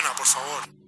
Por favor.